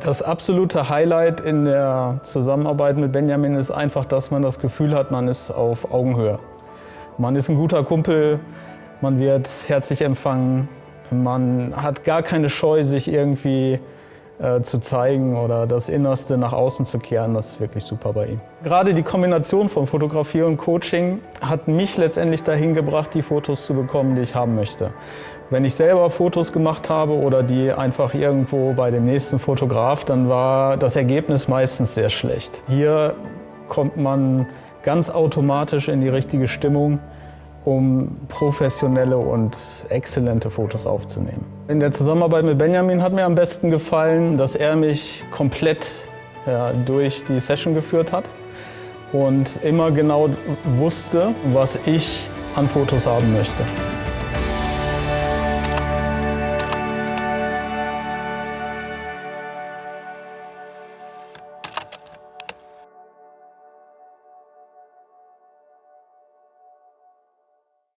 Das absolute Highlight in der Zusammenarbeit mit Benjamin ist einfach, dass man das Gefühl hat, man ist auf Augenhöhe. Man ist ein guter Kumpel, man wird herzlich empfangen, man hat gar keine Scheu, sich irgendwie äh, zu zeigen oder das Innerste nach außen zu kehren. Das ist wirklich super bei ihm. Gerade die Kombination von Fotografie und Coaching hat mich letztendlich dahin gebracht, die Fotos zu bekommen, die ich haben möchte. Wenn ich selber Fotos gemacht habe oder die einfach irgendwo bei dem nächsten Fotograf, dann war das Ergebnis meistens sehr schlecht. Hier kommt man ganz automatisch in die richtige Stimmung um professionelle und exzellente Fotos aufzunehmen. In der Zusammenarbeit mit Benjamin hat mir am besten gefallen, dass er mich komplett ja, durch die Session geführt hat und immer genau wusste, was ich an Fotos haben möchte.